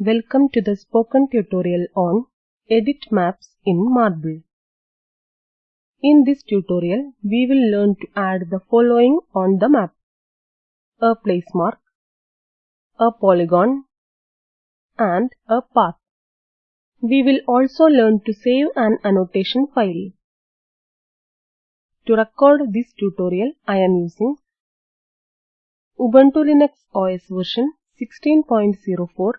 Welcome to the spoken tutorial on Edit Maps in Marble. In this tutorial, we will learn to add the following on the map. A place mark, a polygon, and a path. We will also learn to save an annotation file. To record this tutorial, I am using Ubuntu Linux OS version 16.04,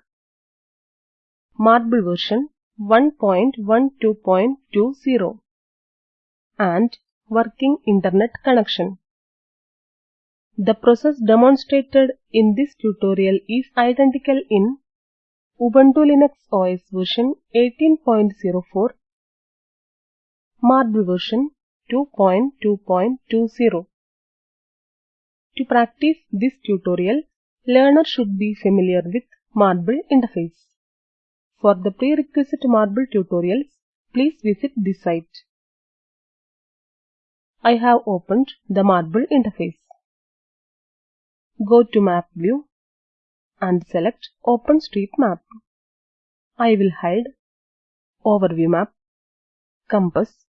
Marble version 1.12.20 and working internet connection. The process demonstrated in this tutorial is identical in Ubuntu Linux OS version 18.04, Marble version 2.2.20. To practice this tutorial, learner should be familiar with Marble interface. For the prerequisite Marble tutorials, please visit this site. I have opened the Marble interface. Go to Map View and select OpenStreetMap. I will hide Overview Map, Compass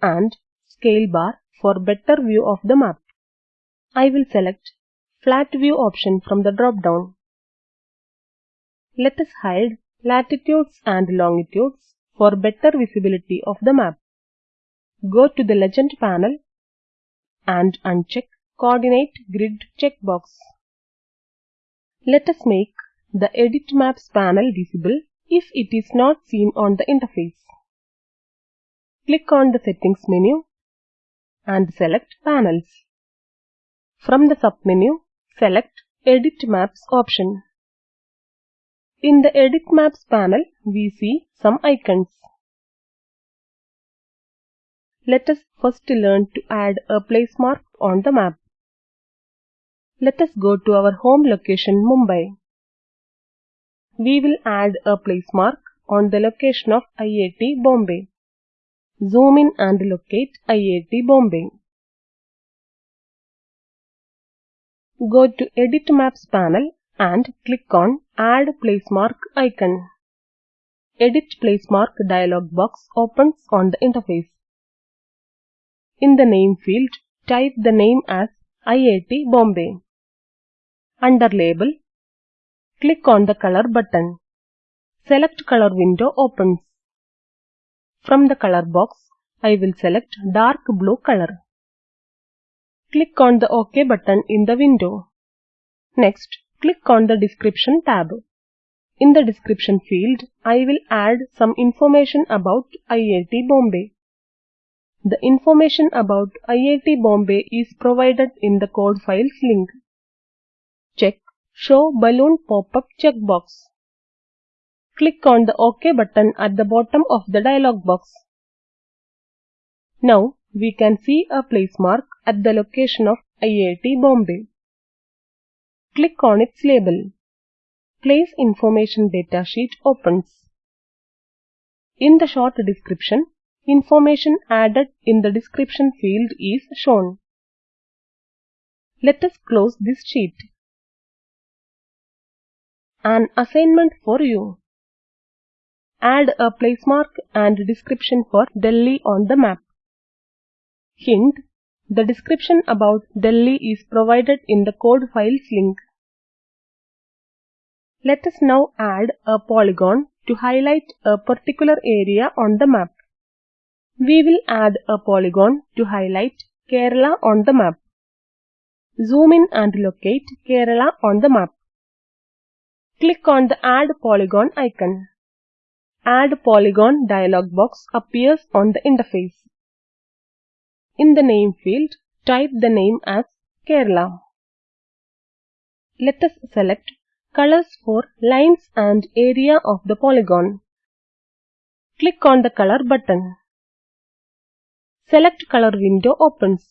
and Scale bar for better view of the map. I will select Flat View option from the drop-down. Let us hide latitudes and longitudes for better visibility of the map. Go to the Legend panel and uncheck Coordinate Grid checkbox. Let us make the Edit Maps panel visible if it is not seen on the interface. Click on the Settings menu and select Panels. From the submenu, select Edit Maps option. In the Edit Maps panel, we see some icons. Let us first learn to add a place mark on the map. Let us go to our home location Mumbai. We will add a place mark on the location of IIT Bombay. Zoom in and locate IIT Bombay. Go to Edit Maps panel and click on Add Place Mark icon. Edit Place Mark dialog box opens on the interface. In the name field, type the name as IIT Bombay. Under label, click on the color button. Select color window opens. From the color box, I will select dark blue color. Click on the OK button in the window. Next, click on the description tab. In the description field, I will add some information about IIT Bombay. The information about IIT Bombay is provided in the code files link. Check Show Balloon pop-up checkbox. Click on the OK button at the bottom of the dialog box. Now we can see a place mark at the location of IIT Bombay. Click on its label. Place Information datasheet opens. In the short description, information added in the description field is shown. Let us close this sheet. An assignment for you. Add a place mark and description for Delhi on the map. Hint, the description about Delhi is provided in the code files link. Let us now add a polygon to highlight a particular area on the map. We will add a polygon to highlight Kerala on the map. Zoom in and locate Kerala on the map. Click on the Add Polygon icon. Add Polygon dialog box appears on the interface. In the name field, type the name as Kerala. Let us select colors for lines and area of the polygon. Click on the color button. Select color window opens.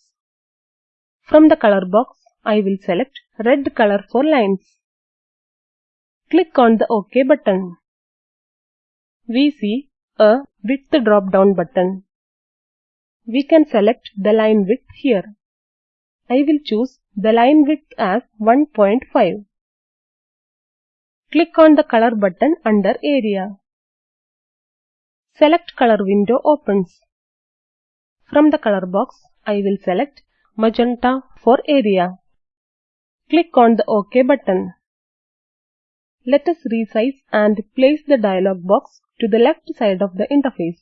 From the color box, I will select red color for lines. Click on the OK button. We see a width drop down button. We can select the line width here. I will choose the line width as 1.5. Click on the color button under area. Select color window opens. From the color box, I will select magenta for area. Click on the OK button. Let us resize and place the dialog box to the left side of the interface.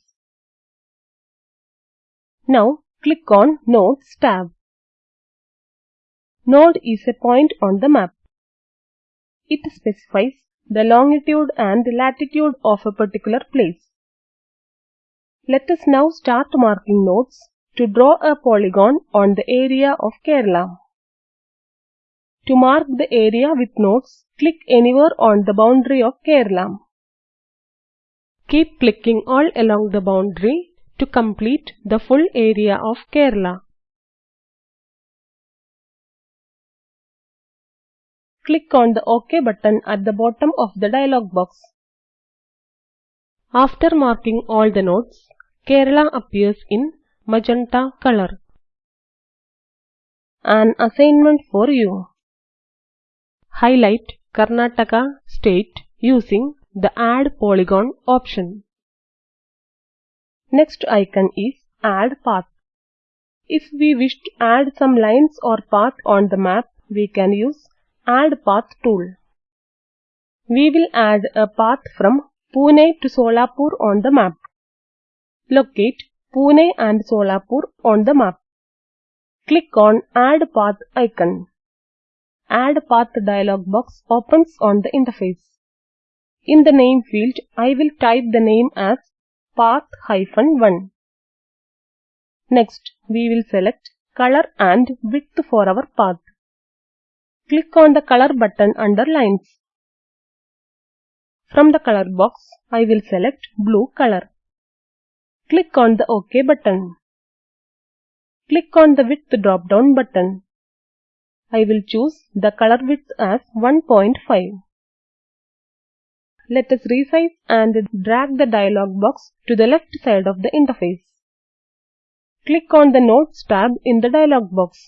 Now click on Nodes tab. Node is a point on the map. It specifies the longitude and latitude of a particular place. Let us now start marking nodes to draw a polygon on the area of Kerala. To mark the area with nodes, click anywhere on the boundary of Kerala. Keep clicking all along the boundary to complete the full area of Kerala. Click on the OK button at the bottom of the dialog box. After marking all the nodes, Kerala appears in magenta color. An assignment for you. Highlight Karnataka state using the Add Polygon option. Next icon is Add Path. If we wish to add some lines or path on the map, we can use Add Path tool. We will add a path from Pune to Solapur on the map. Locate Pune and Solapur on the map. Click on Add Path icon. Add Path dialog box opens on the interface. In the name field, I will type the name as path-1. Next, we will select color and width for our path. Click on the color button under lines. From the color box, I will select blue color. Click on the OK button. Click on the width drop down button. I will choose the color width as 1.5. Let us resize and drag the dialog box to the left side of the interface. Click on the Nodes tab in the dialog box.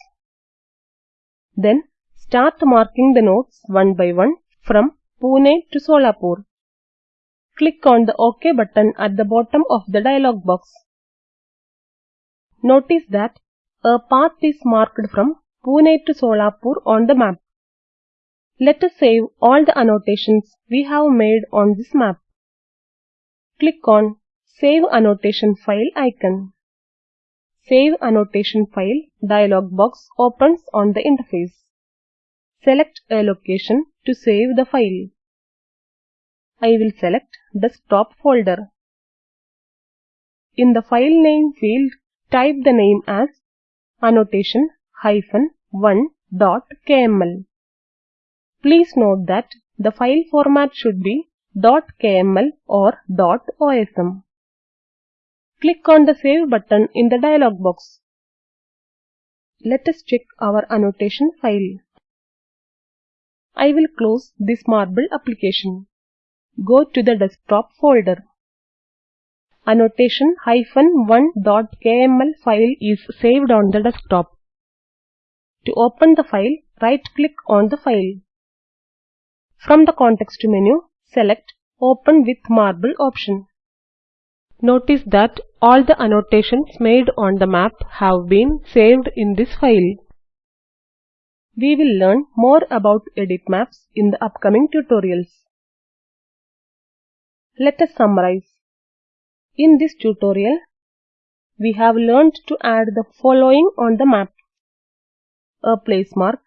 Then Start marking the nodes one by one from Pune to Solapur. Click on the OK button at the bottom of the dialog box. Notice that a path is marked from Pune to Solapur on the map. Let us save all the annotations we have made on this map. Click on Save Annotation File icon. Save Annotation File dialog box opens on the interface. Select a location to save the file. I will select desktop folder. In the file name field, type the name as annotation hyphen 1.kml. Please note that the file format should be .kml or .osm. Click on the Save button in the dialog box. Let us check our annotation file. I will close this Marble application. Go to the desktop folder. Annotation-1.kml file is saved on the desktop. To open the file, right-click on the file. From the context menu, select Open with Marble option. Notice that all the annotations made on the map have been saved in this file. We will learn more about edit maps in the upcoming tutorials. Let us summarize. In this tutorial, we have learned to add the following on the map. A place mark,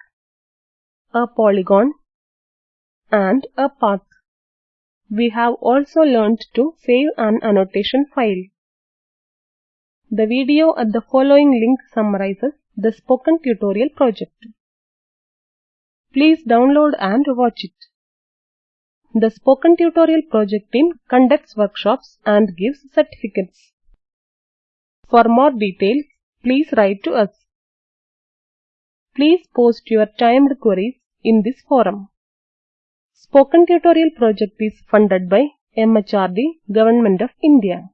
a polygon, and a path. We have also learned to save an annotation file. The video at the following link summarizes the spoken tutorial project. Please download and watch it. The Spoken Tutorial project team conducts workshops and gives certificates. For more details, please write to us. Please post your timed queries in this forum. Spoken Tutorial project is funded by MHRD, Government of India.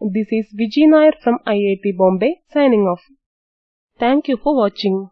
This is Vijay Nair from IIT Bombay signing off. Thank you for watching.